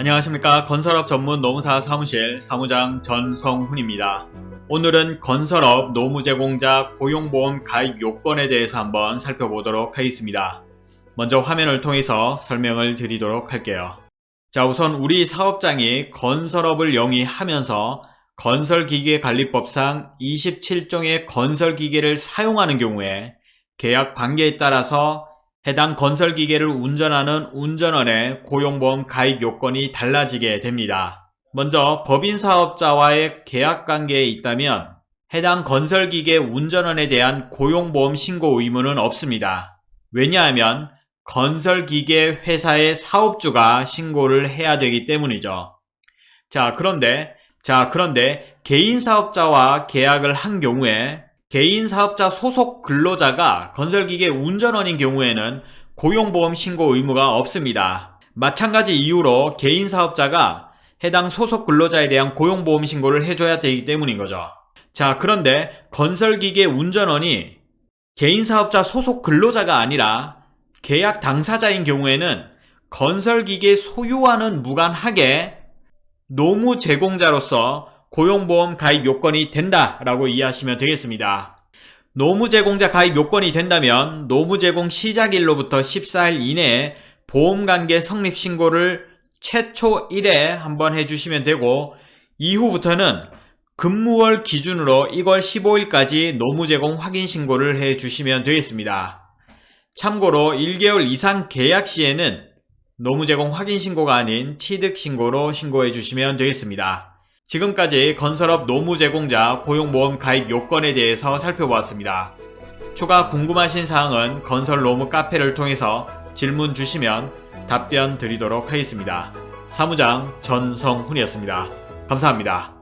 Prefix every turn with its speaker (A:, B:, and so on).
A: 안녕하십니까 건설업 전문 노무사 사무실 사무장 전성훈입니다. 오늘은 건설업 노무제공자 고용보험 가입 요건에 대해서 한번 살펴보도록 하겠습니다. 먼저 화면을 통해서 설명을 드리도록 할게요. 자 우선 우리 사업장이 건설업을 영위하면서 건설기계관리법상 27종의 건설기계를 사용하는 경우에 계약 관계에 따라서 해당 건설 기계를 운전하는 운전원의 고용보험 가입 요건이 달라지게 됩니다. 먼저 법인 사업자와의 계약관계에 있다면 해당 건설기계 운전원에 대한 고용보험 신고 의무는 없습니다. 왜냐하면 건설기계 회사의 사업주가 신고를 해야 되기 때문이죠. 자 그런데 자 그런데 개인 사업자와 계약을 한 경우에 개인 사업자 소속 근로자가 건설기계 운전원인 경우에는 고용보험 신고 의무가 없습니다. 마찬가지 이유로 개인 사업자가 해당 소속 근로자에 대한 고용보험 신고를 해줘야 되기 때문인 거죠. 자 그런데 건설기계 운전원이 개인 사업자 소속 근로자가 아니라 계약 당사자인 경우에는 건설기계 소유와는 무관하게 노무 제공자로서 고용보험 가입 요건이 된다라고 이해하시면 되겠습니다. 노무 제공자 가입 요건이 된다면 노무 제공 시작일로부터 14일 이내에 보험관계 성립 신고를 최초 1회 한번 해주시면 되고 이후부터는 근무월 기준으로 1월 15일까지 노무 제공 확인 신고를 해주시면 되겠습니다. 참고로 1개월 이상 계약 시에는 노무 제공 확인 신고가 아닌 취득 신고로 신고해 주시면 되겠습니다. 지금까지 건설업 노무 제공자 고용보험 가입 요건에 대해서 살펴보았습니다. 추가 궁금하신 사항은 건설 노무 카페를 통해서 질문 주시면 답변 드리도록 하겠습니다. 사무장 전성훈이었습니다. 감사합니다.